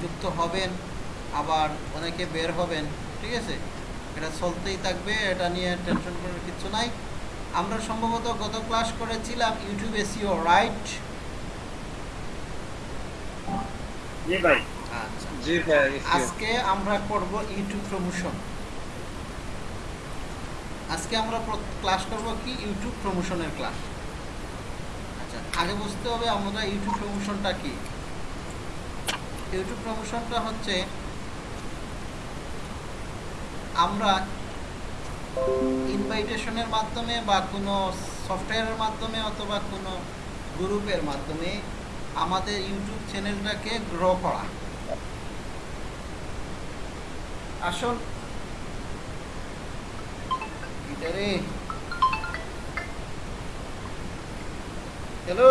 যুক্ত হবেন আবার অনেকে বের হবেন ঠিক আছে? এটা চলতেই থাকবে এটা নিয়ে টেনশন করার কিছু নাই। আমরা সম্ভবত গত ক্লাস করেছিলাম ইউটিউব এসিও রাইট জি ভাই। আচ্ছা। জি আজকে আমরা করব ইউটিউব প্রমোশন আজকে আমরা ক্লাস করব কি? ইউটিউব প্রমোশনের ক্লাস আচ্ছা আগে বুঝতে হবে আমরা ইউটিউব প্রমোশনটা কি? ইউটিউব প্রমোশনটা হচ্ছে আমরা ইনভাইটেশনের মাধ্যমে বা কোনো সফটওয়্যারের মাধ্যমে অথবা কোনো গ্রুপের মাধ্যমে আমাদের ইউটিউব চ্যানেলটাকে গ্রো করা। আসল হ্যালো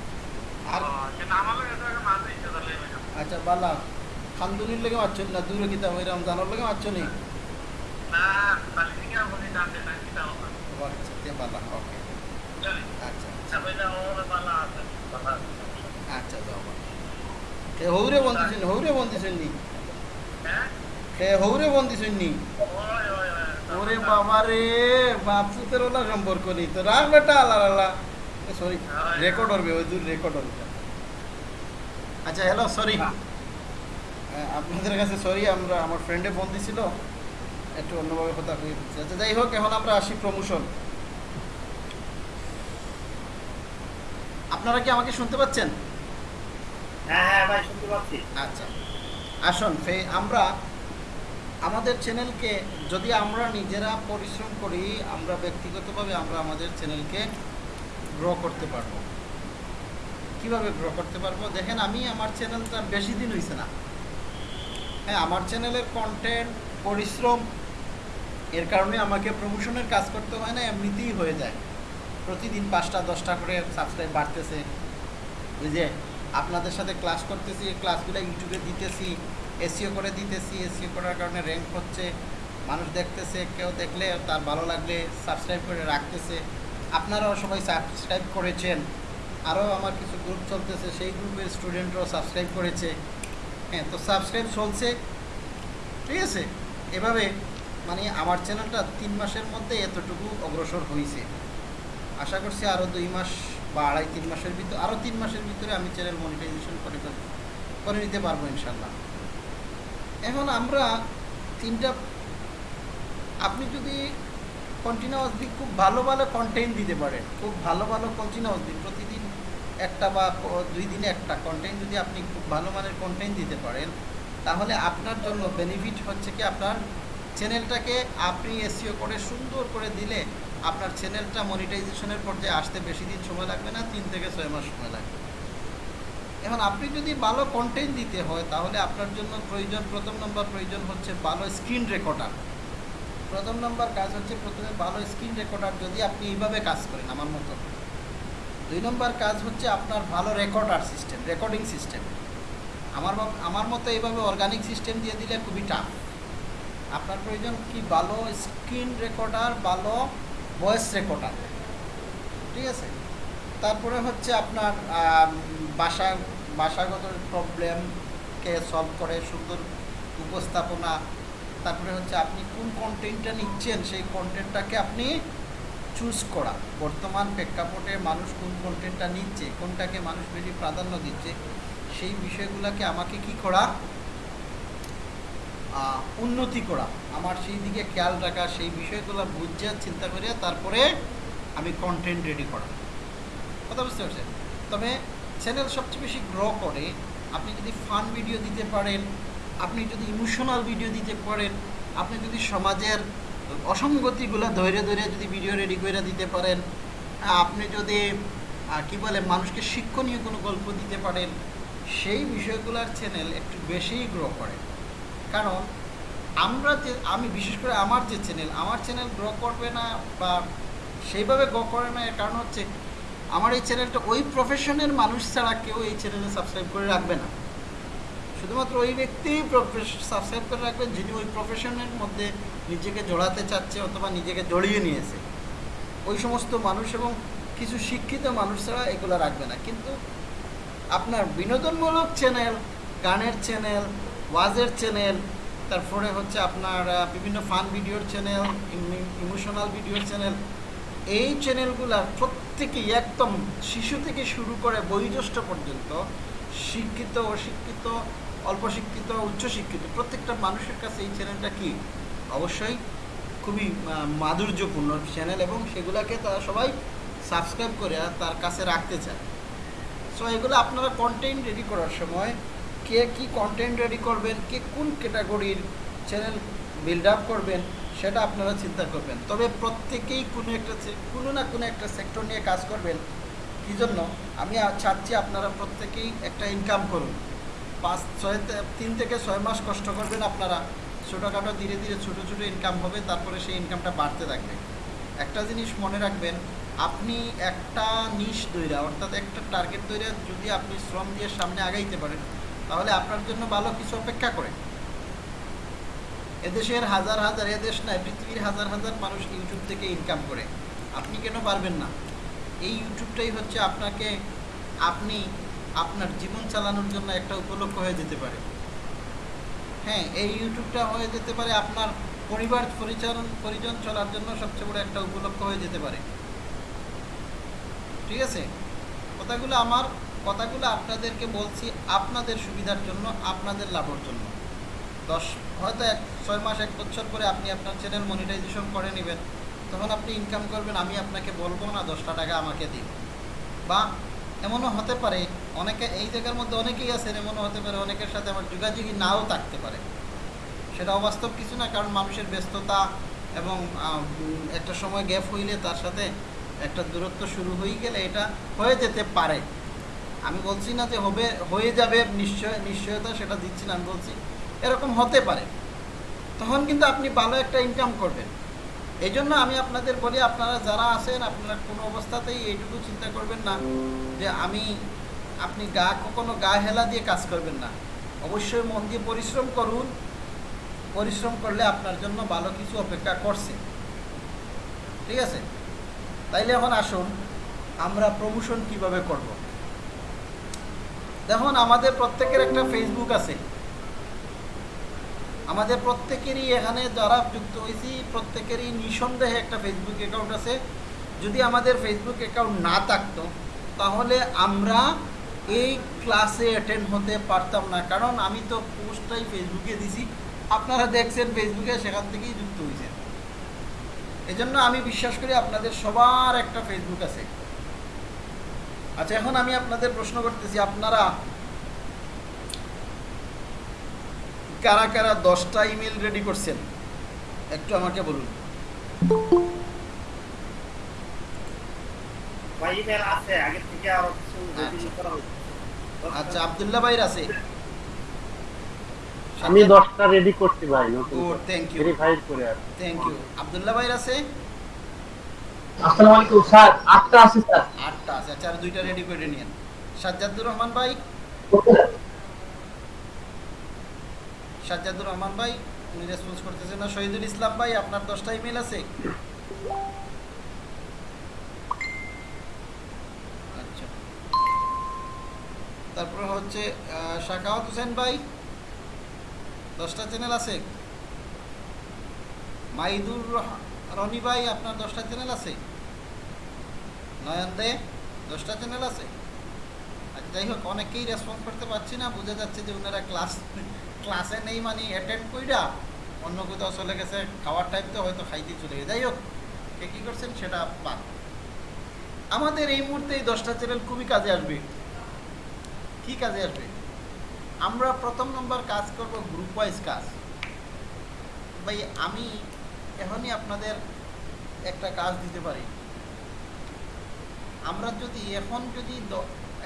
আর আচ্ছা বালা খান্দুনির লেগে মারছো না? দূরে গীতা ওই রমজানোর লেগে মারছো নি আচ্ছা আচ্ছা আচ্ছা। হৌরে বন্দিছেন হৌরে বন্দিছেন নি ওরে বাবা রে ওলা সম্পর্ক নেই। তো রাগ বেটা আল্লাহ আল্লাহ ওই দূর রেকর্ড হবে আচ্ছা হ্যালো সরি আপনাদের কাছে সরি আমরা আমার ফ্রেন্ডে ফোন দিছিল। একটু অন্যভাবে কথা হয়ে আচ্ছা যাই হোক এখন আমরা আসি প্রমোশন আপনারা কি আমাকে শুনতে পাচ্ছেন? হ্যাঁ হ্যাঁ ভাই শুনতে পাচ্ছি। আচ্ছা আসুন আমরা আমাদের চ্যানেলকে যদি আমরা নিজেরা পরিশ্রম করি আমরা ব্যক্তিগতভাবে আমরা আমাদের চ্যানেলকে গ্রো করতে পারব। কীভাবে গ্রো করতে পারব? দেখেন, আমি আমার চ্যানেলটা বেশি দিন হয়েছে না। হ্যাঁ আমার চ্যানেলের কন্টেন্ট পরিশ্রম, এর কারণে আমাকে প্রমোশনের কাজ করতে হয় না, এমনিতেই হয়ে যায়। প্রতিদিন পাঁচটা, দশটা করে সাবস্ক্রাইব বাড়তেছে। ওই যে, আপনাদের সাথে ক্লাস করতেছি ক্লাসগুলো ইউটিউবে দিতেছি এসিও করে দিতেছি এসিও করার কারণে র্যাঙ্ক হচ্ছে, মানুষ দেখতেছে, কেউ দেখলে তার ভালো লাগলে সাবস্ক্রাইব করে রাখতেছে। আপনারাও সবাই সাবস্ক্রাইব করেছেন। আরও আমার কিছু গ্রুপ চলতেছে, সেই গ্রুপের স্টুডেন্টরাও সাবস্ক্রাইব করেছে। হ্যাঁ তো সাবস্ক্রাইব চলছে। ঠিক আছে? এভাবে মানে আমার চ্যানেলটা তিন মাসের মধ্যে এতটুকু অগ্রসর হয়েছে আশা করছি আরও দুই মাস বা আড়াই তিন মাসের ভিতরে আরও তিন মাসের ভিতরে আমি চ্যানেল মনিটাইজেশন করে করে নিতে পারব ইনশাল্লাহ এখন আমরা তিনটা, আপনি যদি কন্টিনিউয়াসলি খুব ভালো ভালো কন্টেন্ট দিতে পারেন খুব ভালো ভালো কন্টিনিউয়াসলি প্রতিদিন একটা বা দুই দিনে একটা কন্টেন্ট যদি আপনি খুব ভালো মানের কন্টেন্ট দিতে পারেন, তাহলে আপনার জন্য বেনিফিট হচ্ছে কি আপনার চ্যানেলটাকে আপনি এসিও করে সুন্দর করে দিলে আপনার চ্যানেলটা মনিটাইজেশনের পর্যায়ে আসতে বেশি দিন সময় লাগবে না, তিন থেকে ছয় মাস সময় লাগবে। এখন আপনি যদি ভালো কন্টেন্ট দিতে হয়, তাহলে আপনার জন্য প্রয়োজন, প্রথম নম্বর প্রয়োজন হচ্ছে ভালো স্ক্রিন রেকর্ডার প্রথম নম্বর কাজ হচ্ছে প্রথমে ভালো স্ক্রিন রেকর্ডার যদি আপনি এইভাবে কাজ করেন আমার মতো। দুই নম্বর কাজ হচ্ছে আপনার ভালো রেকর্ডার সিস্টেম, রেকর্ডিং সিস্টেম। আমার আমার মতো এইভাবে অর্গানিক সিস্টেম দিয়ে দিলে খুবই টাফ আপনার প্রয়োজন কি ভালো স্ক্রিন রেকর্ডার, ভালো ভয়েস রেকর্ডার। ঠিক আছে? তারপরে হচ্ছে আপনার বাসা ভাষাগত প্রবলেমকে সলভ করে সুন্দর উপস্থাপনা তারপরে হচ্ছে আপনি কোন কন্টেন্টটা নিচ্ছেন, সেই কন্টেন্টটাকে আপনি চুজ করা। বর্তমান প্রেক্ষাপটে মানুষ কোন কন্টেন্টটা নিচ্ছে, কোনটাকে মানুষ বেশি প্রাধান্য দিচ্ছে, সেই বিষয়গুলোকে আমাকে কি করা? উন্নতি করা। আমার সেই দিকে খেয়াল রাখা, সেই বিষয়গুলো বুঝে, চিন্তা করে, তারপরে আমি কন্টেন্ট রেডি করা। কথা বুঝতে পারছেন? তবে চ্যানেল সবচেয়ে বেশি গ্রো করে, আপনি যদি ফান ভিডিও দিতে পারেন আপনি যদি ইমোশনাল ভিডিও দিতে পারেন, আপনি যদি সমাজের অসঙ্গতিগুলো ধরে ধরে যদি ভিডিও রেডি করে দিতে পারেন, আপনি যদি কি বলে, মানুষকে শিক্ষণীয় কোনো গল্প দিতে পারেন, সেই বিষয়গুলোর চ্যানেল একটু বেশিই গ্রো করে। কারণ আমরা যে, আমি বিশেষ করে আমার যে চ্যানেল আমার চ্যানেল গ্রো করবে না বা সেইভাবে গ্রো করে না, এর কারণ হচ্ছে, আমার এই চ্যানেলটা ওই প্রফেশনের মানুষ ছাড়া কেউ এই চ্যানেলে সাবস্ক্রাইব করে রাখবে না। শুধুমাত্র ওই ব্যক্তিই সাবস্ক্রাইব করে রাখবেন যিনি ওই প্রফেশনের মধ্যে নিজেকে জড়াতে চাচ্ছে অথবা নিজেকে জড়িয়ে নিয়েছে। ওই সমস্ত মানুষ এবং কিছু শিক্ষিত মানুষ ছাড়া এগুলো রাখবে না। কিন্তু আপনার বিনোদনমূলক চ্যানেল গানের চ্যানেল ওয়াজের চ্যানেল তারপরে হচ্ছে আপনার বিভিন্ন ফান ভিডিওর চ্যানেল ইমোশনাল ভিডিওর চ্যানেল এই চ্যানেলগুলার প্রত্যেকেই একদম শিশু থেকে শুরু করে বয়োজ্যেষ্ঠ পর্যন্ত শিক্ষিত, অশিক্ষিত অল্প শিক্ষিত, উচ্চ শিক্ষিত, প্রত্যেকটা মানুষের কাছে এই চ্যানেলটা কি? অবশ্যই খুবই মাধুর্যপূর্ণ চ্যানেল এবং সেগুলোকে তারা সবাই সাবস্ক্রাইব করে তার কাছে রাখতে চায়। সো এগুলো আপনারা কন্টেন্ট রেডি করার সময় কে কি কন্টেন্ট রেডি করবেন, কে কোন ক্যাটাগরির চ্যানেল বিল্ড আপ করবেন, সেটা আপনারা চিন্তা করবেন। তবে প্রত্যেকেই কোনো একটা কোনো না কোনো একটা সেক্টর নিয়ে কাজ করবেন। কী জন্য? আমি চাচ্ছি আপনারা প্রত্যেকেই একটা ইনকাম করুন। পাঁচ, ছয় তিন থেকে ছয় মাস কষ্ট করবেন আপনারা। ছোটোখাটো ধীরে ধীরে ছোটো ছোটো ইনকাম হবে, তারপরে সেই ইনকামটা বাড়তে থাকবে। একটা জিনিস মনে রাখবেন, আপনি একটা নিশ দৈরা, অর্থাৎ একটা টার্গেট দৈরা যদি আপনি শ্রম দিয়ে সামনে আগাইতে পারেন, তাহলে আপনার জন্য ভালো কিছু অপেক্ষা করে। এদেশের হাজার হাজার এদেশ নয়, পৃথিবীর হাজার হাজার মানুষ ইউটিউব থেকে ইনকাম করে। আপনি কেন পারবেন না? এই ইউটিউবটাই হচ্ছে আপনাকে, আপনি আপনার জীবন চালানোর জন্য একটা উপলক্ষ হয়ে যেতে পারে। হ্যাঁ এই ইউটিউবটা হয়ে যেতে পারে, আপনার পরিবার পরিচালন, পরিজন চলার জন্য সবচেয়ে বড় একটা উপলক্ষ হয়ে যেতে পারে। ঠিক আছে? কথাগুলো আমার, কথাগুলো আপনাদেরকে বলছি আপনাদের সুবিধার জন্য, আপনাদের লাভের জন্য। দশ, হয়তো এক, ছয় মাস, এক বছর পরে আপনি আপনার চ্যানেল মনিটাইজেশন করে নেবেন। তখন আপনি ইনকাম করবেন, আমি আপনাকে বলব না দশটা টাকা আমাকে দিন। বা এমনও হতে পারে, অনেকে এই জায়গার মধ্যে অনেকেই আছেন, এমনও হতে পারে অনেকের সাথে আমার যোগাযোগই নাও থাকতে পারে। সেটা অবাস্তব কিছু না, কারণ মানুষের ব্যস্ততা এবং একটা সময় গ্যাপ হইলে তার সাথে একটা দূরত্ব শুরু হয়ে গেলে এটা হয়ে যেতে পারে। আমি বলছি না যে হবে, হয়ে যাবে নিশ্চয়, নিশ্চয়তা সেটা দিচ্ছি না, আমি বলছি এরকম হতে পারে। তখন কিন্তু আপনি ভালো একটা ইনকাম করবেন। এই জন্য আমি আপনাদের বলি, আপনারা যারা আছেন, আপনারা কোনো অবস্থাতেই এইটুকু চিন্তা করবেন না যে আমি, আপনি গা কখনো গা হেলা দিয়ে কাজ করবেন না। অবশ্যই মন দিয়ে পরিশ্রম করুন। পরিশ্রম করলে আপনার জন্য ভালো কিছু অপেক্ষা করছে। ঠিক আছে? তাইলে এখন আসুন, আমরা প্রমোশন কীভাবে করব? দেখুন, আমাদের প্রত্যেকের একটা ফেসবুক আছে। আমাদের প্রত্যেকেরই এখানে যারা যুক্ত হয়েছি, প্রত্যেকেরই নিঃসন্দেহে একটা ফেসবুক অ্যাকাউন্ট আছে। যদি আমাদের ফেসবুক অ্যাকাউন্ট না থাকতো, তাহলে আমরা এই ক্লাসে অ্যাটেন্ড হতে পারতাম না। কারণ আমি তো পোস্টটাই ফেসবুকে দিছি। আপনারা দেখছেন ফেসবুকে সেখান থেকেই যুক্ত হয়েছেন। এজন্য আমি বিশ্বাস করি আপনাদের সবার একটা ফেসবুক আছে। আচ্ছা এখন আমি আপনাদের প্রশ্ন করতেছি। আপনারা কারা কারা দশটা ইমেল রেডি করছেন একটু আমাকে বলুন। ভাই ইমেল আছে আগে থেকে আরও কিছু রেডি আচ্ছা। আচ্ছা ভাইর আছে? আমি দশটা রেডি করছি ভাই নতুন গুড থ্যাংক ইউ ভেরিফাইড করে আর থ্যাংক ইউ আবদুল্লাহ ভাইর আছে? আসসালামু আলাইকুম স্যার আটটা আছে স্যার। আটটা আছে। আচ্ছা আর দুইটা রেডি করে নিন সাজ্জাদুর রহমান ভাই? সাজ্জাদুর রহমান ভাই, উনি রেসপন্স করতেছেন না। শহীদুল ইসলাম ভাই, আপনার দশটা ইমেল আছে? আচ্ছা। তারপর হচ্ছে শাকাওয়াত হোসেন ভাই, দশটা চ্যানেল আছে? মাইদুর রনি ভাই, আপনার দশটা চ্যানেল আছে? নয়ন দে, দশটা চ্যানেল আছে? আচ্ছা যাই হোক, অনেকেই রেসপন্স করতে পারছি না, বোঝা যাচ্ছে যে ওনারা ক্লাস ক্লাসে নেই মানে অ্যাটেন্ড কইরা অন্য কোথাও চলে গেছে, খাওয়ার টাইম তো হয়তো খাইতে চলে গেছে। যাই হোক, কে কী করছেন সেটা বাদ। আমাদের এই মুহূর্তে এই দশটা চ্যানেল খুবই কাজে আসবে। কি কাজে আসবে? আমরা প্রথম নম্বর কাজ করব গ্রুপ ওয়াইজ কাজ। ভাই, আমি এখনই আপনাদের একটা কাজ দিতে পারি। আমরা যদি এখন যদি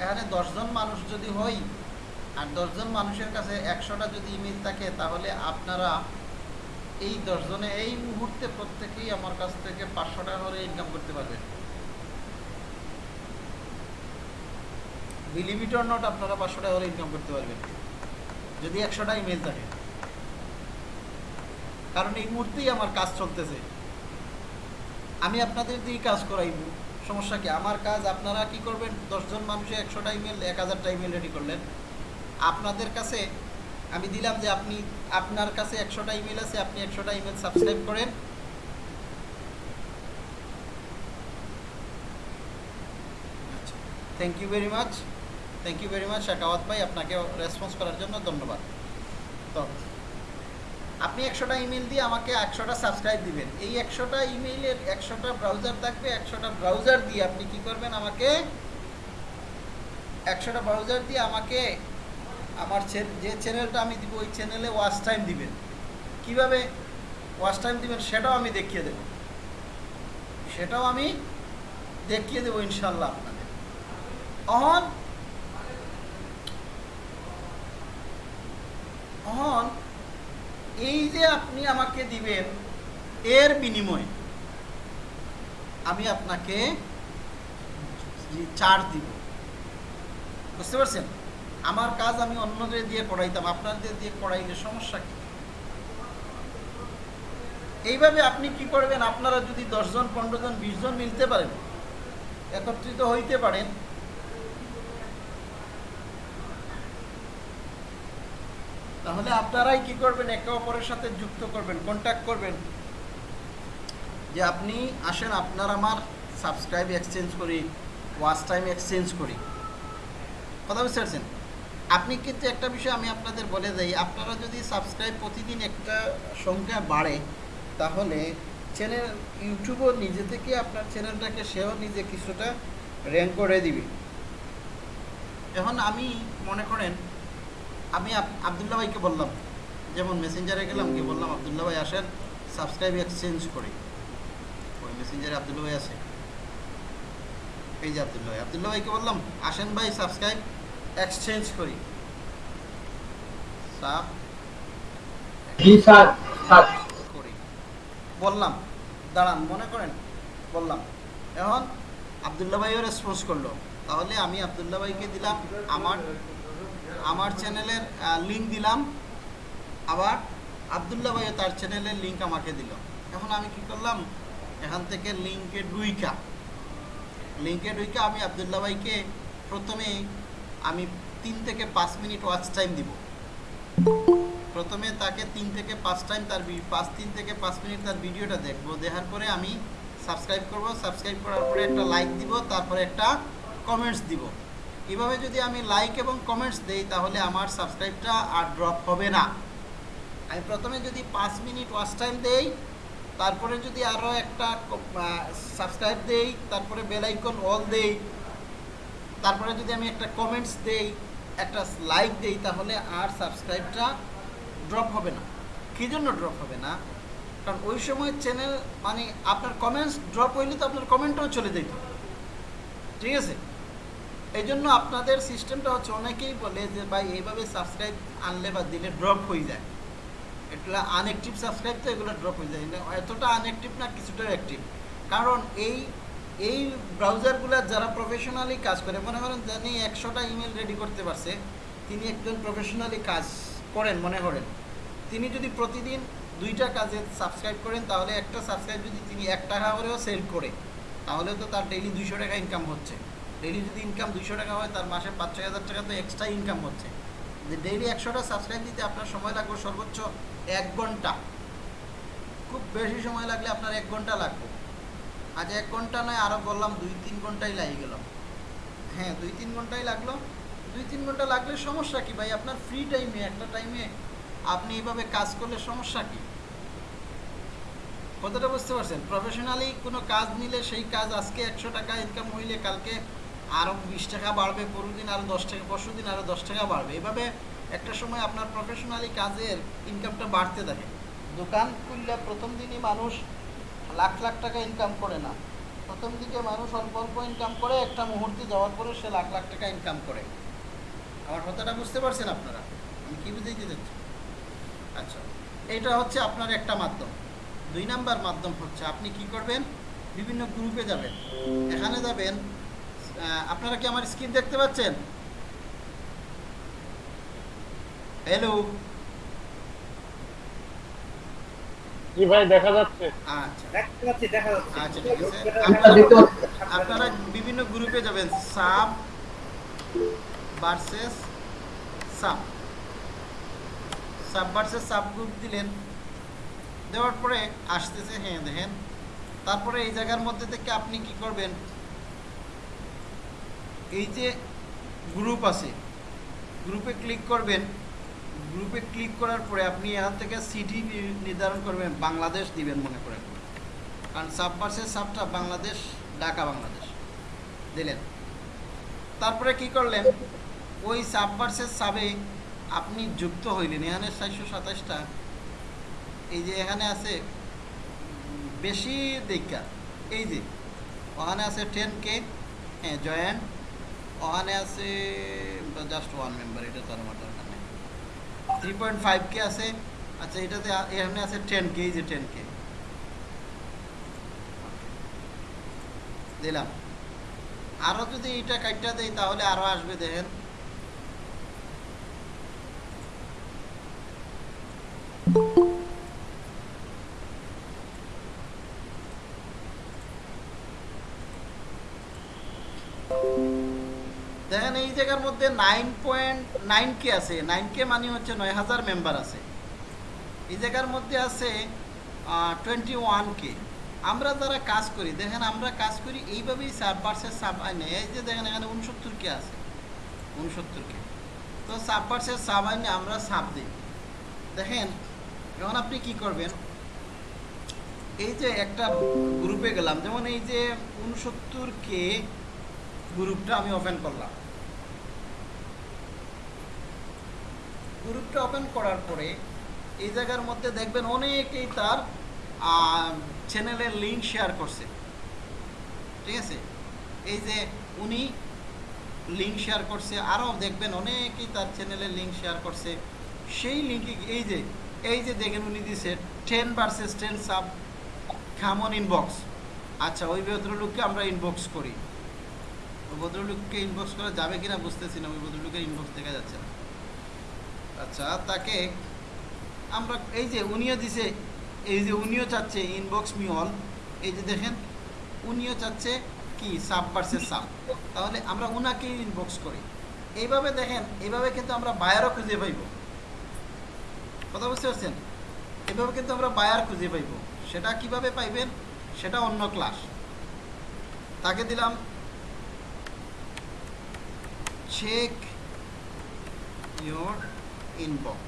এখানে দশজন মানুষ যদি হই আর দশজন মানুষের কাছে একশোটা যদি ইমেল থাকে, তাহলে আপনারা এই দশজনে এই মুহূর্তে প্রত্যেকেই আমার কাছ থেকে পাঁচশো টাকা করে ইনকাম করতে পারবেন। বিলিমিটর নোট আপনারা পাঁচশো টাকা করে ইনকাম করতে পারবেন। যদি একশোটা ইমেল থাকে। কারণ এই মুহূর্তেই আমার কাজ চলতেছে। আমি আপনাদের দিয়ে কাজ করাইব। সমস্যা কি? আমার কাজ, আপনারা কি করবেন? দশজন মানুষে একশোটা ইমেল এক হাজারটা ইমেল রেডি করলেন। আপনাদের কাছে, আমি দিলাম যে আপনি, আপনার কাছে একশোটা ইমেল আছে, আপনি একশোটা ইমেল সাবস্ক্রাইব করেন। Thank you very much thank you very much Shakawat ভাই, আপনাকে রেসপন্স করার জন্য ধন্যবাদ। তো, আপনি একশোটা ইমেল দিয়ে আমাকে একশোটা সাবস্ক্রাইব দিবেন। এই একশোটা ইমেইলের একশোটা ব্রাউজার থাকবে, একশোটা ব্রাউজার দিয়ে আপনি কি করবেন আমাকে, একশোটা ব্রাউজার দিয়ে আমাকে আমার যে চ্যানেলটা আমি দিব, ওই চ্যানেলে ওয়াচ টাইম দিবেন। কীভাবে ওয়াচ টাইম দিবেন সেটাও আমি দেখিয়ে দেব। সেটাও আমি দেখিয়ে দেবো ইনশাল্লাহ আপনাদের। অহন অহন, এই যে আপনি আমাকে দিবেন এর বিনিময়ে আমি আপনাকে চার দিব। বুঝতে পারছেন? আমার কাজ আমি অন্যদের দিয়ে করাইতাম, আপনাদের দিয়ে করাইলে সমস্যা কি? এইভাবে আপনি কি করবেন? আপনারা যদি দশজন পনেরো জন বিশ জন মিলতে পারেন, একত্রিত হইতে পারেন, তাহলে আপনারাই কি করবেন? একে অপরের সাথে যুক্ত করবেন কন্ট্যাক্ট করবেন। যে আপনি আসেন, আপনার আমার সাবস্ক্রাইব এক্সচেঞ্জ করি ওয়াচ টাইম এক্সচেঞ্জ করি। কথা বুঝতে পারছেন? আপনি কিন্তু একটা বিষয় আমি আপনাদের বলে যাই আপনারা যদি সাবস্ক্রাইব প্রতিদিন একটা সংখ্যা বাড়ে, তাহলে চ্যানেল ইউটিউবও নিজে থেকে আপনার চ্যানেলটাকে সেও নিজে কিছুটা র্যাঙ্ক করে দিবে। এখন আমি মনে করেন, আমি আব- আবদুল্লাহ ভাইকে বললাম, যেমন মেসেঞ্জারে গেলাম কি বললাম, আবদুল্লাহ ভাই, আসেন সাবস্ক্রাইব এক্সচেঞ্জ করি। ওই মেসেঞ্জারে আবদুল্লা ভাই আছে। এই যে আবদুল্লাহ ভাই, আবদুল্লাহ ভাইকে বললাম, আসেন ভাই সাবস্ক্রাইব এক্সচেঞ্জ করি। সাব করি। বললাম দাঁড়ান মনে করেন বললাম এখন আবদুল্লাহ ভাইও রেসপন্স করল। তাহলে আমি আবদুল্লাহ ভাইকে দিলাম আমার আমার চ্যানেলের লিঙ্ক দিলাম আবার আবদুল্লাহ ভাইও তার চ্যানেলের লিঙ্ক আমাকে দিল। এখন আমি কি করলাম এখান থেকে লিঙ্কে ডুইকা লিঙ্কে ডুইকা আমি আবদুল্লাহ ভাইকে প্রথমে আমি তিন থেকে পাঁচ মিনিট ওয়াচ টাইম দিব। প্রথমে তাকে তিন থেকে পাঁচ টাইম তার পাঁচ, তিন থেকে পাঁচ মিনিট তার ভিডিওটা দেখব। দেখার পরে আমি সাবস্ক্রাইব করব। সাবস্ক্রাইব করার পরে একটা লাইক দিব, তারপরে একটা কমেন্টস দিব। এভাবে যদি আমি লাইক এবং কমেন্টস দেই, তাহলে আমার সাবস্ক্রাইবটা আর ড্রপ হবে না। আমি প্রথমে যদি পাঁচ মিনিট ওয়াচ টাইম দেই, তারপরে যদি আরও একটা সাবস্ক্রাইব দেই, তারপরে বেলাইকন অল দেই তারপরে যদি আমি একটা কমেন্টস দেই, একটা লাইক দেই, তাহলে আর সাবস্ক্রাইবটা ড্রপ হবে না। কী জন্য ড্রপ হবে না? কারণ ওই সময় চ্যানেল মানে আপনার কমেন্টস ড্রপ হইলে তো আপনার কমেন্টও চলে যেত ঠিক আছে? এই জন্য আপনাদের সিস্টেমটা হচ্ছে অনেকেই বলে যে, ভাই, এইভাবে সাবস্ক্রাইব আনলে বা দিলে ড্রপ হয়ে যায়। এটা আনঅ্যাক্টিভ সাবস্ক্রাইব তো এগুলো ড্রপ হয়ে যায়। এতটা আনঅ্যাক্টিভ না কিছুটা অ্যাক্টিভ কারণ এই এই ব্রাউজারগুলো যারা প্রফেশনালি কাজ করে, মনে করেন যিনি একশোটা ইমেল রেডি করতে পারছে, তিনি একজন প্রফেশনালি কাজ করেন, মনে করেন। তিনি যদি প্রতিদিন দুইটা কাজে সাবস্ক্রাইব করেন, তাহলে একটা সাবস্ক্রাইব যদি তিনি এক টাকা করেও সেল করে, তাহলে তো তার ডেইলি দুইশো টাকা ইনকাম হচ্ছে। ডেইলি যদি ইনকাম দুইশো টাকা হয়, তার মাসে পাঁচ ছয় হাজার টাকা তো এক্সট্রা ইনকাম হচ্ছে। যে ডেইলি একশোটা সাবস্ক্রাইব দিতে আপনার সময় লাগবে সর্বোচ্চ এক ঘণ্টা। খুব বেশি সময় লাগলে আপনার এক ঘণ্টা লাগবে। আজ এক ঘণ্টা নয় আরও বললাম দুই তিন ঘন্টাই লাগিয়ে গেল। হ্যাঁ দুই তিন ঘন্টাই লাগল। দুই তিন ঘণ্টা লাগলে সমস্যা কি ভাই? আপনার ফ্রি টাইমে একটা টাইমে আপনি এইভাবে কাজ করলে সমস্যা কি? কথাটা বুঝতে পারছেন? প্রফেশনালি কোনো কাজ নিলে সেই কাজ আজকে একশো টাকা ইনকাম হইলে কালকে আরও বিশ টাকা বাড়বে পরশু দিন আরও দশ টাকা পরশু দিন আরও দশ টাকা বাড়বে। এভাবে একটা সময় আপনার প্রফেশনালি কাজের ইনকামটা বাড়তে থাকে। দোকান খুললে প্রথম দিনই মানুষ লাখ লাখ টাকা ইনকাম করে না। প্রথম দিকে মানুষ অল্প অল্প ইনকাম করে, একটা মুহূর্তে যাওয়ার পরে সে লাখ লাখ টাকা ইনকাম করে। আমার কথাটা বুঝতে পারছেন আপনারা? আমি কি বুঝাইতে চাচ্ছি? আচ্ছা এটা হচ্ছে আপনার একটা মাধ্যম। দুই নাম্বার মাধ্যম হচ্ছে আপনি কি করবেন? বিভিন্ন গ্রুপে যাবেন। এখানে যাবেন আপনারা কি আমার স্ক্রিন দেখতে পাচ্ছেন? হ্যালো জি ভাই দেখা যাচ্ছে। আচ্ছা। দেখতে পাচ্ছি দেখা যাচ্ছে। আচ্ছা ঠিক আছে। আপনারা আপনারা বিভিন্ন গ্রুপে যাবেন। Sub versus sub. Sub versus sub group দিলেন। দেওয়ার পরে আসতেছে হ্যাঁ দেখেন। তারপরে এই জায়গার মধ্যে থেকে আপনি কি করবেন? এই যে গ্রুপ আছে গ্রুপে ক্লিক করবেন। গ্রুপে ক্লিক করার পরে আপনি এখান থেকে সিটি নির্ধারণ করবেন, বাংলাদেশ দিবেন মনে করেন কারণ সাব ভার্সেস সাবটা বাংলাদেশ, ঢাকা বাংলাদেশ। দিলেন। তারপরে কি করলেন? ওই সাব ভার্সেস সাবে আপনি যুক্ত হইলেন। এখানে চারশো সাতাশটা। এই যে এখানে আছে, বেশি দেখা। এই যে, ওখানে আছে টেন কে হ্যাঁ জয়েন্ট ওখানে আছে জাস্ট ওয়ান মেম্বার এটা তার নেই থ্রি পয়েন্ট ফাইভ কে আছে আচ্ছা এটাতে এখানে আছে টেন কে এই যে টেন কে দিলাম। আরও যদি এটা কাটটা দেয় তাহলে আরও আসবে, দেখেন। দেখেন এই জায়গার মধ্যে নাইন পয়েন্ট নাইন কে আছে। নাইন কে মানে হচ্ছে নয় হাজার মেম্বার আছে। এই জায়গার মধ্যে আছে টোয়েন্টি ওয়ান কে আমরা যারা কাজ করি, দেখেন আমরা কাজ করি এইভাবেই সাব ভার্সেস সাব আইনে। এই যে দেখেন এখানে উনসত্তর কে আছে। উনসত্তর কে তো সাব ভার্সেস সাব আইনে আমরা সাব দিই। দেখেন, এখন আপনি কি করবেন? এই যে একটা গ্রুপে গেলাম। যেমন এই যে উনসত্তর কে গ্রুপটা আমি ওপেন করলাম। গ্রুপটা ওপেন করার পরে এই জায়গার মধ্যে দেখবেন অনেকেই তার চ্যানেলের লিঙ্ক শেয়ার করছে। ঠিক আছে? এই যে উনি লিঙ্ক শেয়ার করছে, আরও দেখবেন অনেকেই তার চ্যানেলের লিঙ্ক শেয়ার করছে। সেই লিঙ্কে এই যে এই যে দেখেন উনি দিছে টেন ভার্সেস টেন সাব খামন ইনবক্স আচ্ছা ওই ভদ্রলোককে আমরা ইনবক্স করি। ভদ্রলোককে ইনবক্স করা যাবে কিনা বুঝতেছি না, ওই ভদ্রলোকের ইনবক্স দেখা যাচ্ছে না। আচ্ছা তাকে আমরা এই যে উনিও দিছে, এই যে উনিও চাচ্ছে ইনবক্স মি অল এই যে দেখেন, উনিও চাচ্ছে কি সাব ভার্সেস সাব তাহলে আমরা উনাকেই ইনবক্স করি। এইভাবে দেখেন, এইভাবে কিন্তু আমরা বায়ারও খুঁজে পাইব। কথা বুঝতে পারছেন? এভাবে কিন্তু আমরা বায়ার খুঁজে পাইব। সেটা কীভাবে পাইবেন? সেটা অন্য ক্লাস তাকে দিলাম check your inbox.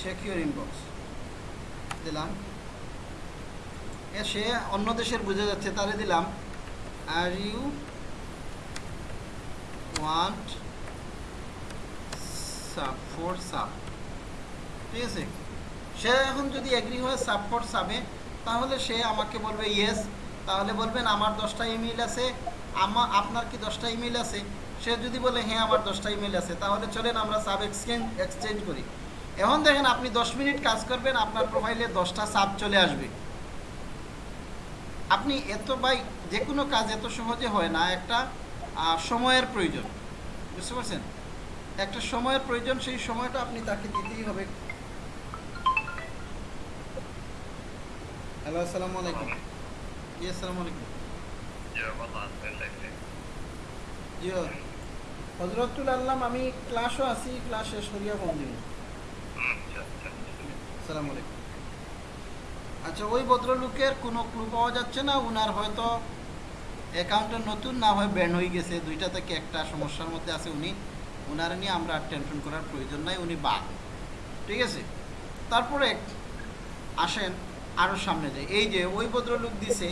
Check your inbox দিলাম। সে অন্য দেশের বুঝে যাচ্ছে, তাহলে দিলাম। Are you want sub for sub ঠিক আছে? সে এখন যদি এগ্রি হয় সাব ফর সাবে তাহলে সে আমাকে বলবে ইয়েস তাহলে বলবেন, আমার দশটা ইমেল আছে, আমা, আপনার কি দশটা ইমেল আছে? সে যদি বলে হ্যাঁ আমার দশটা ইমেল আছে। তাহলে চলেন আমরা সাব এক্সচেঞ্জ এক্সচেঞ্জ করি। এখন দেখেন আপনি দশ মিনিট কাজ করবেন, আপনার প্রোফাইলে দশটা সাব চলে আসবে। আপনি এত বাই যে কোনো কাজ এত সহজে হয় না, একটা সময়ের প্রয়োজন। বুঝতে পারছেন? একটা সময়ের প্রয়োজন, সেই সময়টা আপনি তাকে দিতেই হবে। হ্যালো আসসালামু আলাইকুম জি আসসালামু আলাইকুম জি হজরতুল আল্লাম আমি ক্লাসও আছি ক্লাস শেষ করিয়া ফোন দিব। আসসালামু আলাইকুম আচ্ছা ওই ভদ্রলোকের কোনো ক্লু পাওয়া যাচ্ছে না? উনার হয়তো অ্যাকাউন্টে নতুন না হয় ব্যান হয়ে গেছে। দুইটা থেকে একটা সমস্যার মধ্যে আছে উনি? উনার নিয়ে আমরা আর টেনশন করার প্রয়োজন নাই উনি বাদ। ঠিক আছে? তারপরে আসেন। আরও সামনে যায়। এই যে ওই ভদ্রলোক দিছে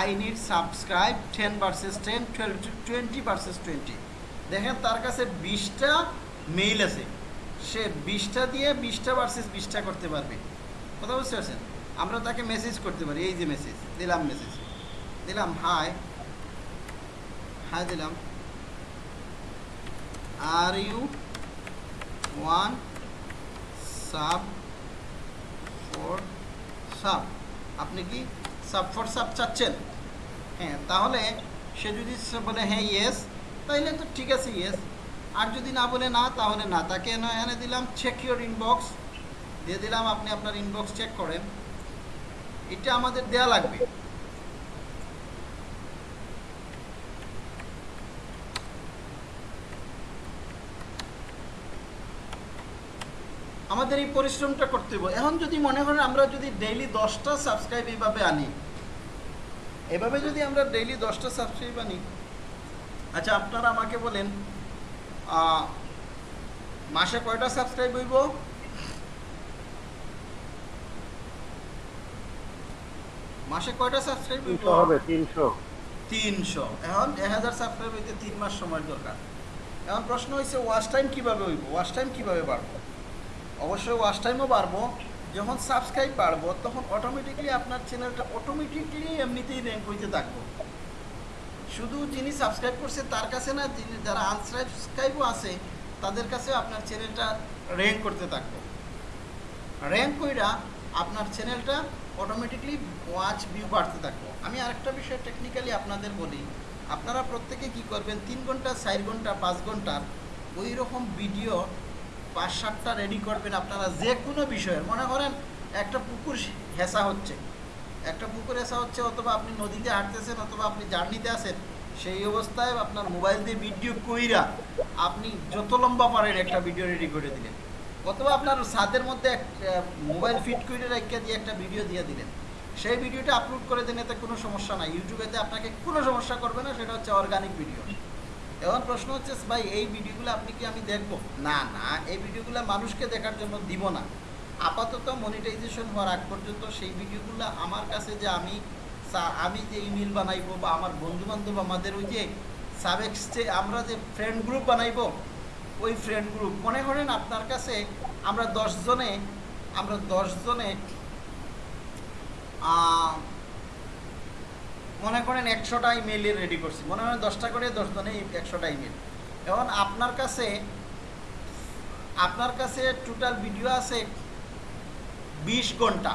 I need subscribe ten versus ten twenty versus twenty দেখেন তার কাছে বিশটা মেইল আছে। সে বিশটা দিয়ে বিশটা ভার্সেস বিশটা করতে পারবে। কথা বুঝতে পারছেন? আমরা তাকে মেসেজ করতে পারি। এই যে মেসেজ দিলাম মেসেজ দিলাম হাই হাই দিলাম। Are you want sub for sub. আপনি কি সাব ফর সাব চাচ্ছেন? হ্যাঁ তাহলে সে যদি বলে হ্যাঁ ইয়েস তাহলে তো ঠিক আছে ইয়েস আর যদি না বলে, না, তাহলে না। তাকে এনে দিলাম চেক ইউর ইনবক্স দিয়ে দিলাম, আপনি আপনার ইনবক্স চেক করেন। এটা আমাদের দেয়া লাগবে। আমাদের এই পরিশ্রমটা করতে হবে এখন যদি মনে করেন আমরা যদি ডেইলি দশটা সাবস্ক্রাইব এইভাবে আনি এভাবে যদি আমরা ডেইলি দশটা সাবস্ক্রাইব আনি আচ্ছা আপনারা আমাকে বলেন মাসে কয়টা সাবস্ক্রাইব হইব? মাসে কয়টা সাবস্ক্রাইব হইব? হবে তিনশো। তিনশো। এখন এক হাজার সাবস্ক্রাইব হইতে তিন মাস সময় দরকার। এখন প্রশ্ন হয়েছে ওয়াচ টাইম কীভাবে হইব? ওয়াচ টাইম কীভাবে বাড়বো? অবশ্যই ওয়াচ টাইমও বাড়বো। যখন সাবস্ক্রাইব বাড়বো, তখন অটোমেটিকলি আপনার চ্যানেলটা অটোমেটিকলি এমনিতেই র্যাঙ্ক হইতে থাকব। শুধু যিনি সাবস্ক্রাইব করছে তার কাছে না, যিনি যারা আনসাবস্ক্রাইবও আছে, তাদের কাছে আপনার চ্যানেলটা র্যাঙ্ক করতে থাকব। র্যাঙ্ক কইরা আপনার চ্যানেলটা অটোমেটিকলি ওয়াচ ভিউ বাড়তে থাকব। আমি আরেকটা বিষয় টেকনিক্যালি আপনাদের বলি। আপনারা প্রত্যেকে কি করবেন, তিন ঘণ্টা, চার ঘণ্টা, পাঁচ ঘণ্টার ওই রকম ভিডিও পাঁচ সাতটা রেডি করবেন আপনারা যে কোনো বিষয়ের। মনে করেন, একটা পুকুর হেসা হচ্ছে। একটা পুকুর হেসা হচ্ছে, অথবা আপনি নদীতে হাঁটতেছেন, অথবা আপনি জার্নিতে আছেন, সেই অবস্থায় আপনার মোবাইল দিয়ে ভিডিও কইরা আপনি যত লম্বা পারেন একটা ভিডিও রেডি করে দিলেন। অথবা আপনার ছাদের মধ্যে এক মোবাইল ফিট করে রেখে দিয়ে একটা ভিডিও দিয়ে দিলেন। সেই ভিডিওটা আপলোড করে দিন, এতে কোনো সমস্যা নাই। ইউটিউবেতে আপনাকে কোনো সমস্যা করবে না, সেটা হচ্ছে অর্গানিক ভিডিও এখন প্রশ্ন হচ্ছে, ভাই, এই ভিডিওগুলো আপনি কি আমি দেখব? না না, এই ভিডিওগুলো মানুষকে দেখার জন্য দিব না। আপাতত মনিটাইজেশন হওয়ার আগ পর্যন্ত সেই ভিডিওগুলো আমার কাছে যে আমি আমি যে ইমেল বানাইবো বা আমার বন্ধু বান্ধব আমাদের ওই যে সাবেক্সে আমরা যে ফ্রেন্ড গ্রুপ বানাইবো, ওই ফ্রেন্ড গ্রুপ মনে করেন আপনার কাছে আমরা দশজনে আমরা দশজনে মনে করেন একশোটা ইমেল রেডি করছি। মনে করেন দশটা করে দশজনে একশোটা ইমেল এখন আপনার কাছে আপনার কাছে টোটাল ভিডিও আছে বিশ ঘণ্টা।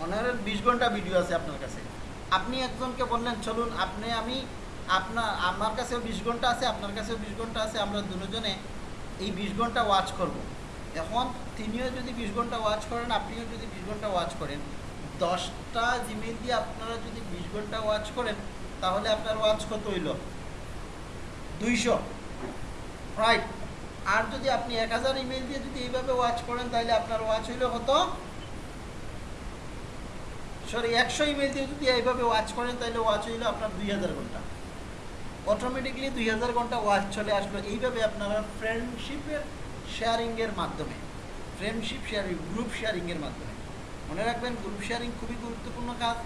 মনে করেন বিশ ঘণ্টা ভিডিও আছে আপনার কাছে। আপনি একজনকে বললেন, চলুন, আপনি, আমি, আপনার, আমার কাছেও বিশ ঘণ্টা আছে, আপনার কাছেও বিশ ঘণ্টা আছে, আমরা দুজনে এই বিশ ঘণ্টা ওয়াচ করব। এখন তিনিও যদি বিশ ঘণ্টা ওয়াচ করেন, আপনিও যদি বিশ ঘণ্টা ওয়াচ করেন দশটা জিমেল দিয়ে আপনারা যদি বিশ ঘণ্টা ওয়াচ করেন, তাহলে আপনার ওয়াচ কত হইল? দুইশো। রাইট আর যদি আপনি এক হাজার ইমেল দিয়ে যদি এইভাবে ওয়াচ করেন, তাহলে আপনার ওয়াচ হইল কত? সরি একশো ইমেল দিয়ে যদি এইভাবে ওয়াচ করেন, তাহলে ওয়াচ হইল আপনার দুই হাজার ঘণ্টা। অটোমেটিকলি দুই হাজার ঘণ্টা ওয়াচ চলে আসলো। এইভাবে আপনারা ফ্রেন্ডশিপের শেয়ারিংয়ের মাধ্যমে ফ্রেন্ডশিপ শেয়ারিং গ্রুপ শেয়ারিংয়ের মাধ্যমে। মনে রাখবেন গ্রুপ শেয়ারিং খুবই গুরুত্বপূর্ণ কাজ।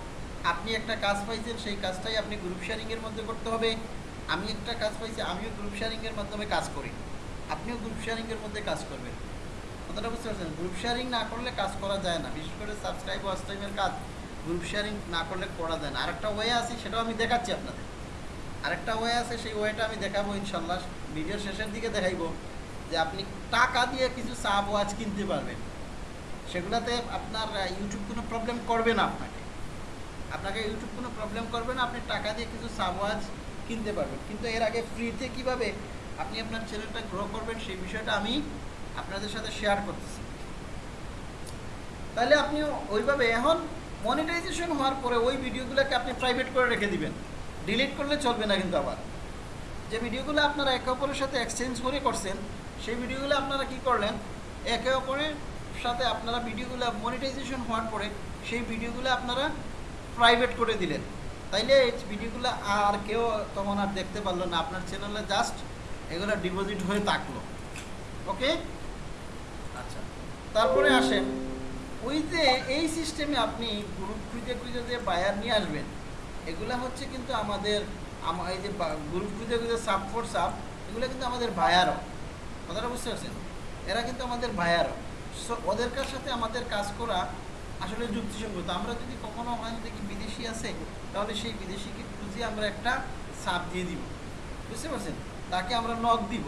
আপনি একটা কাজ পাইছেন, সেই কাজটাই আপনি গ্রুপ শেয়ারিংয়ের মধ্যে করতে হবে। আমি একটা কাজ পাইছি, আমিও গ্রুপ শেয়ারিংয়ের মাধ্যমে কাজ করি। আপনিও গ্রুপ শেয়ারিংয়ের মধ্যে কাজ করবেন। কথাটা বুঝতে পারছেন? গ্রুপ শেয়ারিং না করলে কাজ করা যায় না। বিশেষ করে সাবস্ক্রাইব ওয়াচ টাইমের কাজ গ্রুপ শেয়ারিং না করলে করা যায় না। আরেকটা ওয়ে আছে, সেটাও আমি দেখাচ্ছি আপনাদের। আরেকটা ওয়ে আছে, সেই ওয়েটা আমি দেখাবো ইনশাল্লাহ। ভিডিওর শেষের দিকে দেখাইবো যে আপনি টাকা দিয়ে কিছু সাব ওয়াচ কিনতে পারবেন। সেগুলোতে আপনার ইউটিউব কোনো প্রবলেম করবে না আপনাকে। আপনাকে ইউটিউব কোনো প্রবলেম করবে না, আপনি টাকা দিয়ে কিছু সাবওয়াজ কিনতে পারবেন। কিন্তু এর আগে ফ্রিতে কীভাবে আপনি আপনার চ্যানেলটা গ্রো করবেন, সেই বিষয়টা আমি আপনাদের সাথে শেয়ার করতেছি। তাহলে আপনি ওইভাবে এখন মনিটাইজেশন হওয়ার পরে ওই ভিডিওগুলোকে আপনি প্রাইভেট করে রেখে দিবেন। ডিলিট করলে চলবে না কিন্তু আবার। যে ভিডিওগুলো আপনারা একে অপরের সাথে এক্সচেঞ্জ করে করছেন, সেই ভিডিওগুলো আপনারা কি করলেন? একে অপরের সাথে আপনারা ভিডিওগুলো মনিটাইজেশন হওয়ার পরে সেই ভিডিওগুলো আপনারা প্রাইভেট করে দিলেন। তাইলে এই ভিডিওগুলো আর কেউ তখন আর দেখতে পারল না। আপনার চ্যানেলে জাস্ট এগুলো ডিপোজিট হয়ে থাকল। ওকে আচ্ছা। তারপরে আসেন। ওই যে এই সিস্টেমে আপনি গ্রুপ খুঁজে খুঁজে যে বায়ার নিয়ে আসবেন এগুলা হচ্ছে কিন্তু আমাদের আমা- এই যে গ্রুপ খুঁজে খুঁজে সাপ ফোর সাপ এগুলো কিন্তু আমাদের বায়ারও কথাটা বুঝতে পারছেন? এরা কিন্তু আমাদের বায়ারও সো ওদের কার সাথে আমাদের কাজ করা আসলে যুক্তিসঙ্গত। আমরা যদি কখনো ওখানে দেখি বিদেশি আছে, তাহলে সেই বিদেশিকে খুঁজে আমরা একটা সাপ দিয়ে দিব। বুঝতে পারছেন? তাকে আমরা নখ দিব।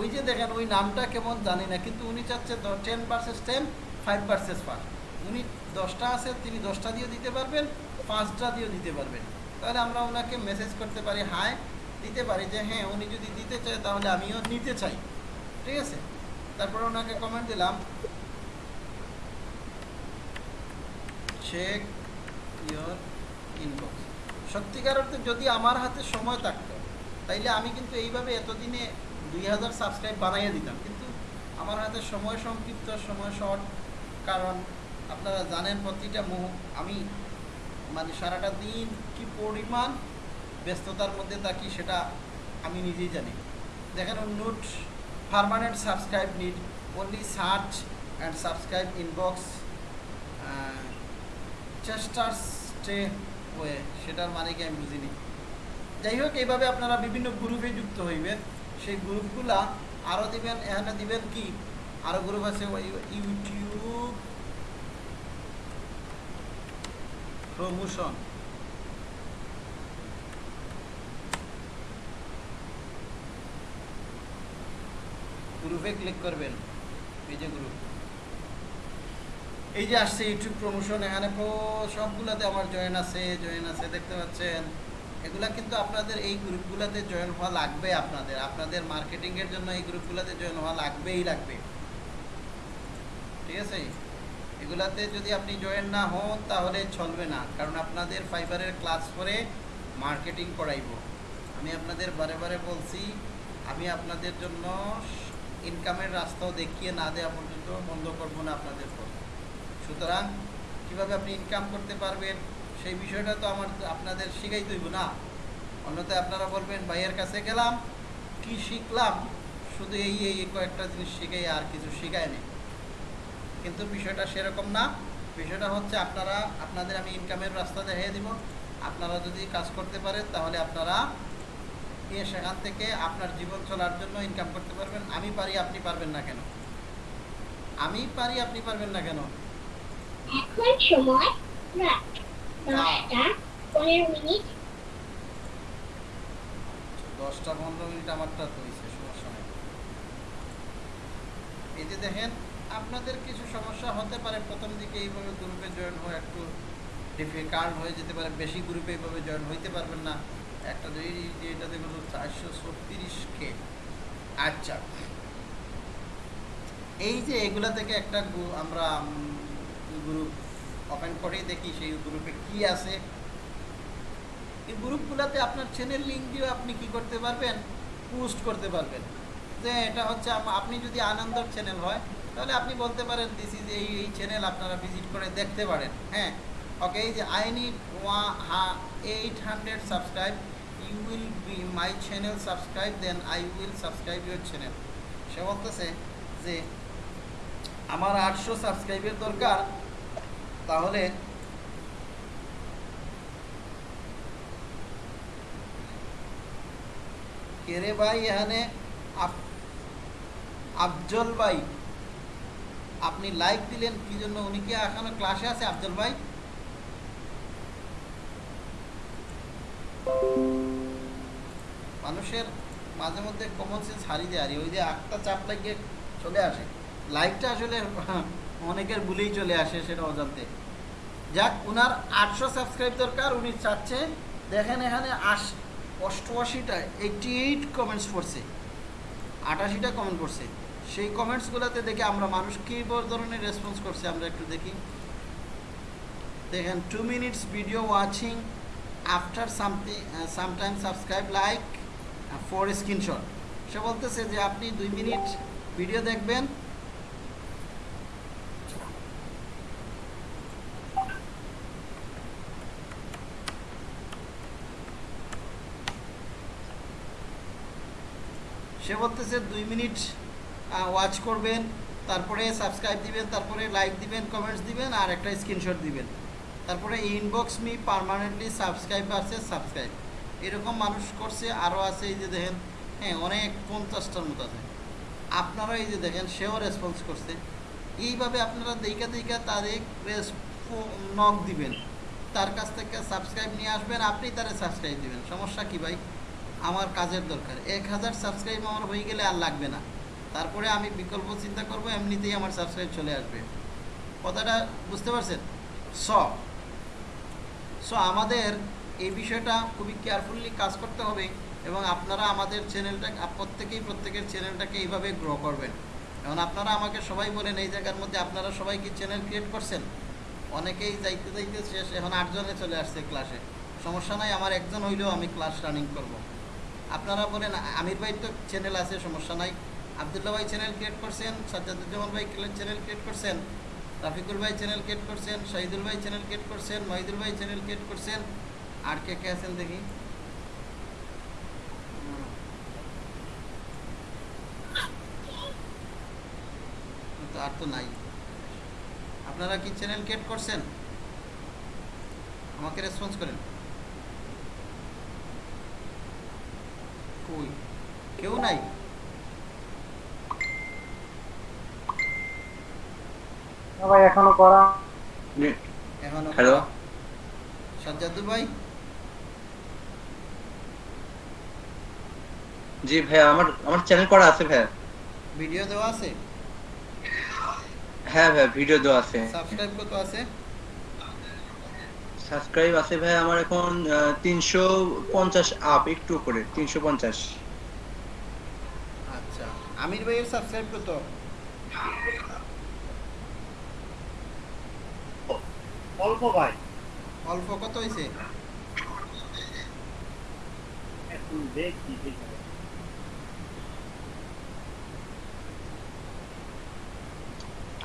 ওই যে দেখেন, ওই নামটা কেমন জানি না, কিন্তু উনি চাচ্ছে ten versus ten five versus five উনি দশটা আছে, তিনি দশটা দিয়েও দিতে পারবেন, পাঁচটা দিয়েও দিতে পারবেন। তাহলে আমরা ওনাকে মেসেজ করতে পারি হাই দিতে পারি যে হ্যাঁ উনি যদি দিতে চায়, তাহলে আমিও নিতে চাই। ঠিক আছে? তারপরে ওনাকে কমেন্ট দিলাম। চেক ইয়োর ইনবক্স সত্যিকার অর্থে যদি আমার হাতে সময় থাকতো, তাইলে আমি কিন্তু এইভাবে এতদিনে দুই হাজার সাবস্ক্রাইব বানাইয়ে দিতাম। কিন্তু আমার হাতে সময় সংক্ষিপ্ত, সময় শর্ট কারণ আপনারা জানেন প্রতিটা মুহ, আমি মানে সারাটা দিন কি পরিমাণ ব্যস্ততার মধ্যে থাকি সেটা আমি নিজেই জানি। দেখেন note permanent subscribe need only search and subscribe inbox চেষ্টার স্টে ওয়ে সেটার মানে কি আমি বুঝিনি। যাই হোক, এইভাবে আপনারা বিভিন্ন গ্রুপে যুক্ত হইবেন সেই গ্রুপগুলা আরও দিবেন, এখানে দিবেন কি? আরও গ্রুপ আছে ইউটিউব প্রমোশন। গ্রুপে ক্লিক করবেন। এই যে গ্রুপ এই যে আসছে ইউটিউব প্রমোশন এখানে সবগুলাতে আমার জয়েন আছে জয়েন আছে, দেখতে পাচ্ছেন। এগুলা কিন্তু আপনাদের এই গ্রুপগুলোতে জয়েন হওয়া লাগবে আপনাদের। আপনাদের মার্কেটিংয়ের জন্য এই গ্রুপগুলোতে জয়েন হওয়া লাগবেই লাগবে। ঠিক আছে? এগুলাতে যদি আপনি জয়েন না হন, তাহলে চলবে না। কারণ আপনাদের ফাইবারের ক্লাস করে মার্কেটিং করাইব। আমি আপনাদের বারে বারে বলছি, আমি আপনাদের জন্য ইনকামের রাস্তাও দেখিয়ে না দেওয়া পর্যন্ত বন্ধ করব না আপনাদের পর। সুতরাং, কীভাবে আপনি ইনকাম করতে পারবেন, সেই বিষয়টা তো আমার, আপনাদের শিখাই তৈব না। অন্যথায় আপনারা বলবেন, ভাইয়ের কাছে গেলাম, কি শিখলাম? শুধু এই এই কয়েকটা জিনিস শিখাই আর কিছু শিখায় নেই। কিন্তু বিষয়টা সেরকম না। বিষয়টা হচ্ছে আপনারা, আপনাদের আমি ইনকামের রাস্তা দেখিয়ে দিব। আপনারা যদি কাজ করতে পারেন, তাহলে আপনারা গিয়ে সেখান থেকে আপনার জীবন চলার জন্য ইনকাম করতে পারবেন। আমি পারি আপনি পারবেন না কেন? আমি পারি আপনি পারবেন না কেন? এখন সময় রাত দশটা পনেরো মিনিট। দশটা পনেরো মিনিট আমারটা তো সমস্যা নেই। এই যে দেখেন আপনাদের কিছু সমস্যা হতে পারে। প্রথম দিকে এইভাবে গ্রুপে জয়েন হয়ে একটু ডিফিকাল্ট হয়ে যেতে পারে। বেশি গ্রুপে এইভাবে জয়েন হইতে পারবেন না। একটা এটা দেখুন চারশো ছত্রিশ কে আচ্ছা। এই যে এগুলা থেকে একটা আমরা গ্রুপ ওপেন করে দেখি সেই গ্রুপে কি আছে। এই গ্রুপগুলোতে আপনার চ্যানেল লিঙ্ক দিয়ে আপনি কি করতে পারবেন? পোস্ট করতে পারবেন। যে এটা হচ্ছে আপনি যদি আনন্দর চ্যানেল হয়, তাহলে আপনি বলতে পারেন দিস ইজ এই এই চ্যানেল আপনারা ভিজিট করে দেখতে পারেন। হ্যাঁ। ওকে এই যে I need eight hundred subscribe you will be my channel subscribe then I will subscribe your channel সে বলতেছে যে, আমার আটশো সাবস্ক্রাইবের দরকার, তাহলে কেরে ভাই এখানে? আফজল ভাই। আপনি লাইক দিলেন, কি জন্য? উনি কি এখনও ক্লাসে আছে আফজল ভাই? মানুষের মাঝে মধ্যে কমন সেন্স হারিয়ে আর ওই যে আটটা চাপ লাগিয়ে চলে আসে লাইকটা আসলে অনেকের ভুলেই চলে আসে সেটা অজান্তে। যাক, উনার আটশো সাবস্ক্রাইব দরকার, উনি চাচ্ছে, দেখেন এখানে আশ, অষ্টআশিটা এইটটি এইট কমেন্টস পড়ছে, আটাশিটা কমেন্ট করছে সেই কমেন্টসগুলোতে দেখে আমরা মানুষ কী ধরনের রেসপন্স করছে, আমরা একটু দেখি। দেখেন two minutes video watching after something sometime subscribe like for screenshot সে বলতেছে যে আপনি দুই মিনিট ভিডিও দেখবেন। সে বলতেছে দুই মিনিট ওয়াচ করবেন, তারপরে সাবস্ক্রাইব দিবেন, তারপরে লাইক দিবেন কমেন্টস দিবেন, আর একটা স্ক্রিনশট দিবেন। তারপরে ইনবক্স মি পারমানেন্টলি সাবস্ক্রাইব আছে সাবস্ক্রাইব এরকম মানুষ করছে আরও আছে, এই যে দেখেন হ্যাঁ অনেক পঞ্চাশটার মতো আছে। আপনারা এই যে দেখেন, সেও রেসপন্স করছে। এইভাবে আপনারা দেখা দেখা তারে নক দিবেন। তার কাছ থেকে সাবস্ক্রাইব নিয়ে আসবেন, আপনি তারে সাবস্ক্রাইব দিবেন। সমস্যা কি ভাই? আমার কাজের দরকার। এক হাজার সাবস্ক্রাইব আমার হয়ে গেলে আর লাগবে না। তারপরে আমি বিকল্প চিন্তা করব, এমনিতেই আমার সাবস্ক্রাইব চলে আসবে। কথাটা বুঝতে পারছেন? স সো আমাদের এই বিষয়টা খুবই কেয়ারফুলি কাজ করতে হবে এবং আপনারা আমাদের চ্যানেলটা প্রত্যেকেই প্রত্যেকের চ্যানেলটাকে এইভাবে গ্রো করবেন। এখন আপনারা আমাকে সবাই বলেন, এই জায়গার মধ্যে আপনারা সবাই কি চ্যানেল ক্রিয়েট করছেন? অনেকেই যাইতে যাইতে শেষ, এখন আটজনে চলে আসছে ক্লাসে সমস্যা নাই, আমার একজন হইলেও আমি ক্লাস রানিং করব। আপনারা বলেন, আমির ভাই তো চ্যানেল আছে, সমস্যা নাই। আবদুল্লাহ ভাই চ্যানেল ক্রিয়েট করছেন সাজ্জাদুজ্জামান ভাই চ্যানেল ক্রিয়েট করছেন, রাফিকুল ভাই চ্যানেল ক্রিয়েট করছেন, শহীদুল ভাই চ্যানেল ক্রিয়েট করছেন, মহিদুল ভাই চ্যানেল ক্রিয়েট করছেন। আর কে কে আছেন দেখি? আর তো নাই। আপনারা কি চ্যানেল ক্রিয়েট করছেন? আমাকে রেসপন্স করেন। কই? কেউ নাই? ভাই এখনও করা এখনও হ্যালো সাজ্জাদুল ভাই? জি ভাইয়া আমার আমার চ্যানেল করা আছে ভাইয়া। ভিডিও দেওয়া আছে? হ্যাঁ ভাইয়া ভিডিও দেওয়া আছে। সাবস্ক্রাইব কত আছে? সাবস্ক্রাইব আছে ভাই আমার এখন তিনশো পঞ্চাশ আপ একটু উপরে তিনশো পঞ্চাশ। আচ্ছা আমির ভাইয়ের সাবস্ক্রাইব কত? অল্প ভাই। অল্প কত হয়েছে এখন দেখি দেখি।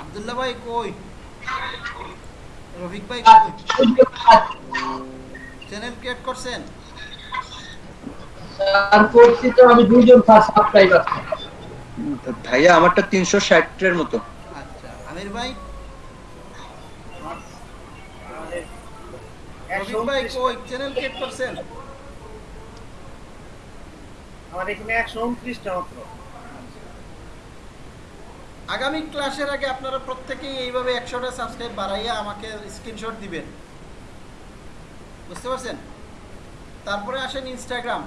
আব্দুল্লাহ ভাই কই? রফিক ভাই কই? চ্যানেল ক্রিয়েট করছেন? স্যার করছি তো আমি দুইজন স্যার সাবস্ক্রাইব আছে ভাইয়া আমারটা তিনশো ষাটের মতো। আচ্ছা আমির ভাই? রফিক ভাই কই? চ্যানেল ক্রিয়েট করছেন? আমার এখানে একশো উনত্রিশটা মাত্র। আগামী ক্লাসের আগে আপনারা প্রত্যেকেই এইভাবে একশোটা সাবস্ক্রাইব বাড়াইয়া আমাকে স্ক্রিনশট দিবেন। বুঝতে পারছেন? তারপরে আসেন ইনস্টাগ্রাম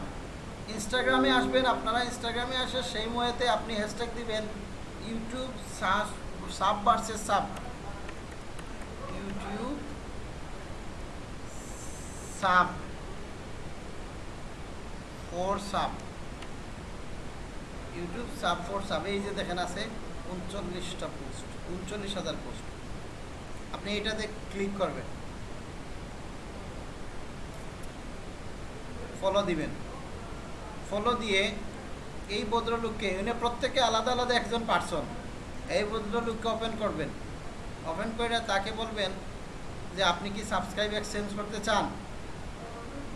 ইনস্টাগ্রামে আসবেন, আপনারা ইনস্টাগ্রামে আসে সেই ময়েতে আপনি হ্যাশট্যাগ দিবেন YouTube sub versus sub YouTube sub for sub YouTube sub for sub এই যে দেখেন আছে। উনচল্লিশটা পোস্ট উনচল্লিশ হাজার পোস্ট আপনি এটাতে ক্লিক করবেন। ফলো দিবেন। ফলো দিয়ে এই ভদ্রলোককে এনে প্রত্যেকে আলাদা আলাদা একজন পার্সন এই ভদ্রলোককে ওপেন করবেন। ওপেন করে তাকে বলবেন যে, আপনি কি সাবস্ক্রাইব এক্সচেঞ্জ করতে চান?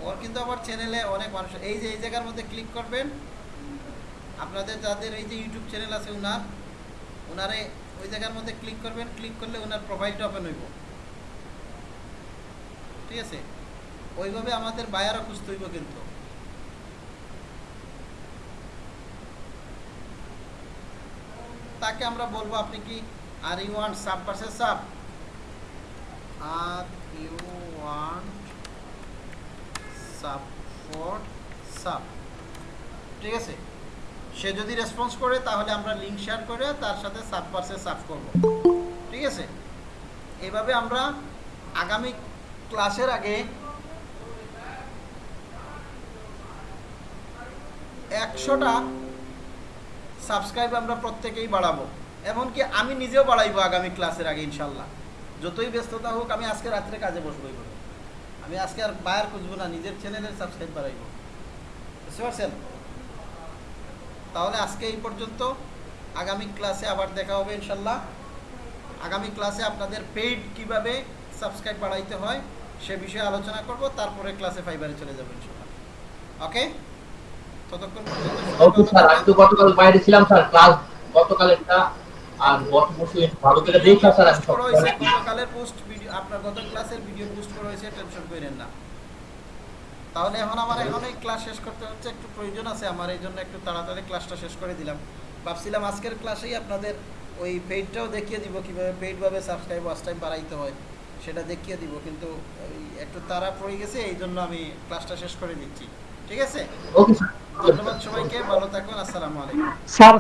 ওর কিন্তু আবার চ্যানেলে অনেক মানুষ, এই যে, এই জায়গার মধ্যে ক্লিক করবেন। আপনাদের যাদের এই যে ইউটিউব চ্যানেল আছে, উনার ওনারে ওই জায়গার মধ্যে ক্লিক করবেন ক্লিক করলে ওনার প্রোফাইলটা ওপেন হইব। ঠিক আছে? ওইভাবে আমাদের বায়ারও খুঁজতে হইব কিন্তু। তাকে আমরা বলব, আপনি কি are you want sub versus sub are you want sub for sub ঠিক আছে? সে যদি রেসপন্স করে, তাহলে আমরা লিঙ্ক শেয়ার করে তার সাথে সাব পার্সে সাব করব। ঠিক আছে? এইভাবে আমরা আগামী ক্লাসের আগে একশোটা সাবস্ক্রাইব আমরা প্রত্যেকেই বাড়াবো। এমনকি আমি নিজেও বাড়াইবো আগামী ক্লাসের আগে, ইনশাল্লাহ। যতই ব্যস্ততা হোক, আমি আজকে রাত্রে কাজে বসবো আমি আজকে আর বায়ার খুঁজবো না, নিজের চ্যানেলের সাবস্ক্রাইব বাড়াইবো। বুঝতে পারছেন? তাহলে আজকে এই পর্যন্ত। আগামী ক্লাসে আবার দেখা হবে ইনশাল্লাহ আগামী ক্লাসে আপনাদের পেইড কীভাবে সাবস্ক্রাইব বাড়াইতে হয় সে বিষয়ে আলোচনা করব তারপরে ক্লাসে ফাইবারে চলে যাব ইনশাল্লাহ ওকে ততক্ষণ ওকে স্যার আমি তো গতকাল বাইরে ছিলাম স্যার ক্লাস গতকাল আর গত বছর ভালো করে দেখা স্যার আমি পোস্ট সব করা হয়েছে গতকালের পোস্ট ভিডিও আপনার গত ক্লাসের ভিডিও পোস্ট করা হয়েছে টেনশন করেন না। তাহলে এখন আমার এখন এই ক্লাস শেষ করতে হচ্ছে একটু প্রয়োজন আছে আমার এই জন্য একটু তাড়াতাড়ি ক্লাসটা শেষ করে দিলাম। ভাবছিলাম আজকের ক্লাসেই আপনাদের ওই পেইডটাও দেখিয়ে দিব কীভাবে পেইডভাবে সাবস্ক্রাইব ওয়াচ টাইম বাড়াইতে হয় সেটা দেখিয়ে দিব কিন্তু ওই একটু তাড়া পড়ে গেছে এই জন্য আমি ক্লাসটা শেষ করে দিচ্ছি। ঠিক আছে? ওকে স্যার ধন্যবাদ সবাইকে ভালো থাকুন আসসালামু আলাইকুম। স্যার